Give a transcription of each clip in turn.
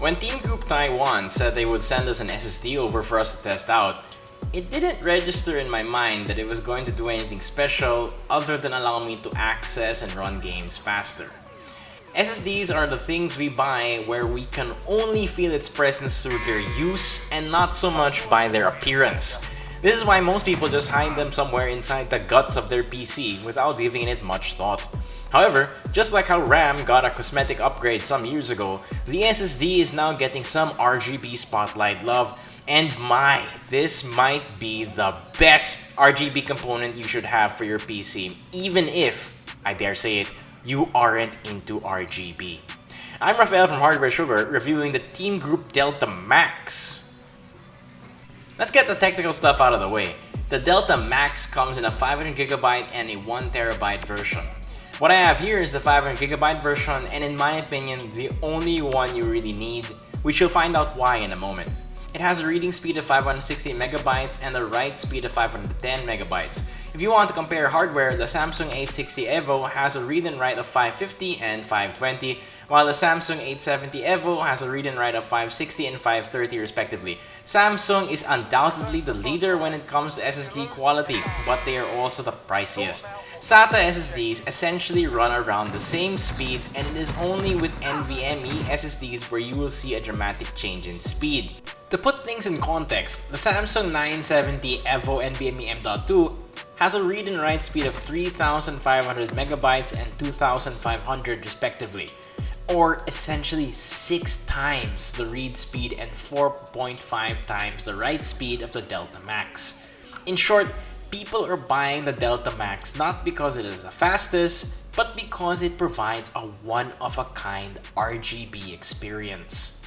When Team Group Taiwan said they would send us an SSD over for us to test out, it didn't register in my mind that it was going to do anything special other than allow me to access and run games faster. SSDs are the things we buy where we can only feel its presence through their use and not so much by their appearance. This is why most people just hide them somewhere inside the guts of their PC without giving it much thought. However, just like how RAM got a cosmetic upgrade some years ago, the SSD is now getting some RGB spotlight love and my, this might be the best RGB component you should have for your PC, even if, I dare say it, you aren't into RGB. I'm Rafael from Hardware Sugar, reviewing the Team Group Delta Max. Let's get the technical stuff out of the way. The Delta Max comes in a 500GB and a 1TB version. What I have here is the 500GB version and in my opinion, the only one you really need, which you'll find out why in a moment. It has a reading speed of 560 megabytes and a write speed of 510 megabytes. If you want to compare hardware, the Samsung 860 EVO has a read and write of 550 and 520, while the Samsung 870 EVO has a read and write of 560 and 530 respectively. Samsung is undoubtedly the leader when it comes to SSD quality, but they are also the priciest. SATA SSDs essentially run around the same speeds and it is only with NVMe SSDs where you will see a dramatic change in speed. To put things in context, the Samsung 970 EVO NVMe M.2 has a read and write speed of 3500 megabytes and 2500 respectively, or essentially 6 times the read speed and 4.5 times the write speed of the Delta Max. In short, people are buying the Delta Max not because it is the fastest, but because it provides a one-of-a-kind RGB experience.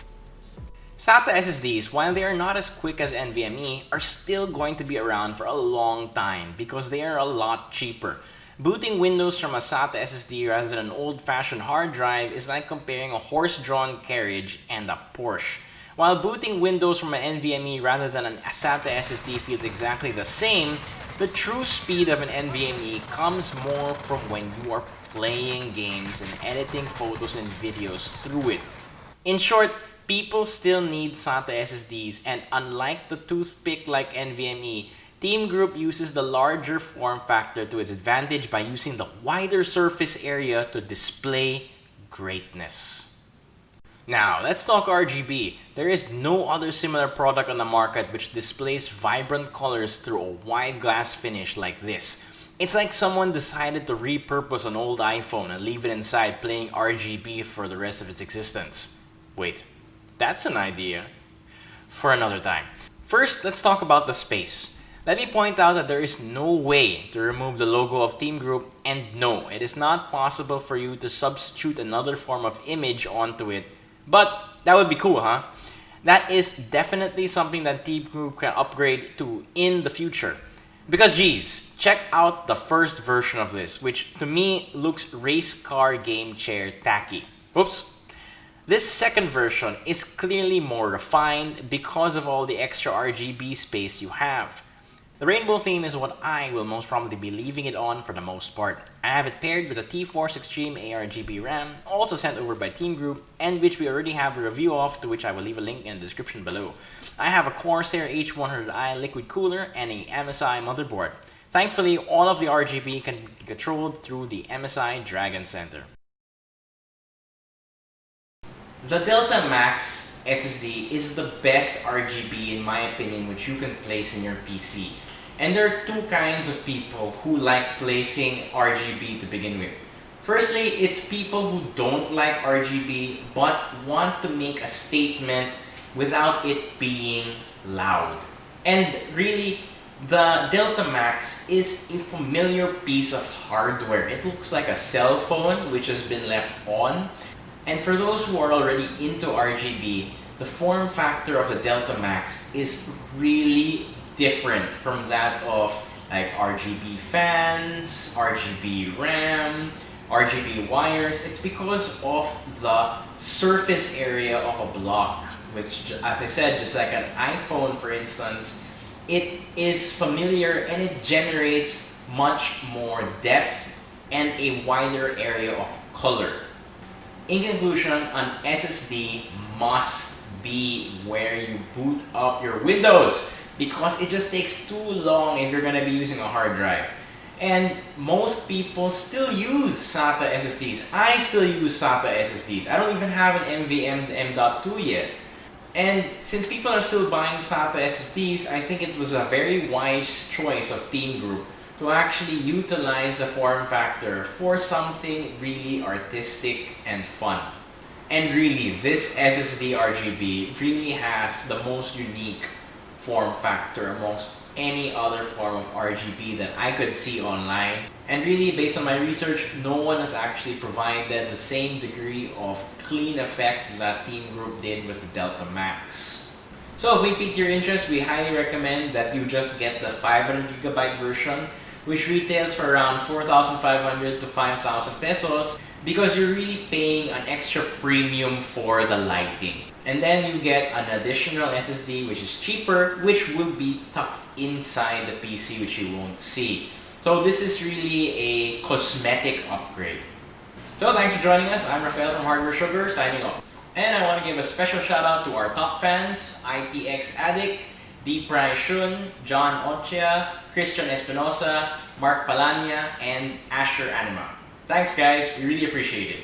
SATA SSDs, while they are not as quick as NVMe, are still going to be around for a long time because they are a lot cheaper. Booting Windows from a SATA SSD rather than an old-fashioned hard drive is like comparing a horse-drawn carriage and a Porsche. While booting Windows from an NVMe rather than an SATA SSD feels exactly the same, the true speed of an NVMe comes more from when you are playing games and editing photos and videos through it. In short, people still need SATA SSDs and unlike the toothpick-like NVMe, Team Group uses the larger form factor to its advantage by using the wider surface area to display greatness. Now, let's talk RGB. There is no other similar product on the market which displays vibrant colors through a wide glass finish like this. It's like someone decided to repurpose an old iPhone and leave it inside playing RGB for the rest of its existence. Wait, that's an idea. For another time. First, let's talk about the space. Let me point out that there is no way to remove the logo of Team Group and no, it is not possible for you to substitute another form of image onto it but that would be cool, huh? That is definitely something that Team Group can upgrade to in the future. Because geez, check out the first version of this, which to me looks race car game chair tacky. Oops. This second version is clearly more refined because of all the extra RGB space you have. The rainbow theme is what I will most probably be leaving it on for the most part. I have it paired with a T-Force Xtreem ARGB RAM, also sent over by Team Group, and which we already have a review of, to which I will leave a link in the description below. I have a Corsair H100i liquid cooler and a MSI motherboard. Thankfully, all of the RGB can be controlled through the MSI Dragon Center. The Delta Max SSD is the best RGB in my opinion which you can place in your PC. And there are two kinds of people who like placing RGB to begin with. Firstly, it's people who don't like RGB but want to make a statement without it being loud. And really, the Delta Max is a familiar piece of hardware. It looks like a cell phone which has been left on. And for those who are already into RGB, the form factor of the Delta Max is really different from that of like RGB fans, RGB RAM, RGB wires. It's because of the surface area of a block which, as I said, just like an iPhone, for instance, it is familiar and it generates much more depth and a wider area of color. In conclusion, an SSD must be where you boot up your Windows because it just takes too long if you're gonna be using a hard drive. And most people still use SATA SSDs. I still use SATA SSDs. I don't even have an NVMe M.2 yet. And since people are still buying SATA SSDs, I think it was a very wise choice of Team Group to actually utilize the form factor for something really artistic and fun. And really, this SSD RGB really has the most unique form factor amongst any other form of RGB that I could see online. And really, based on my research, no one has actually provided the same degree of clean effect that Team Group did with the Delta Max. So if we piqued your interest, we highly recommend that you just get the 500GB version which retails for around 4,500 to 5,000 pesos because you're really paying an extra premium for the lighting. And then you get an additional SSD which is cheaper, which will be tucked inside the PC which you won't see. So this is really a cosmetic upgrade. So thanks for joining us. I'm Rafael from Hardware Sugar signing off. And I want to give a special shout out to our top fans, ITX Addict, D. Prai Shun, John Ochia, Christian Espinosa, Mark Palania, and Asher Anima. Thanks guys, we really appreciate it.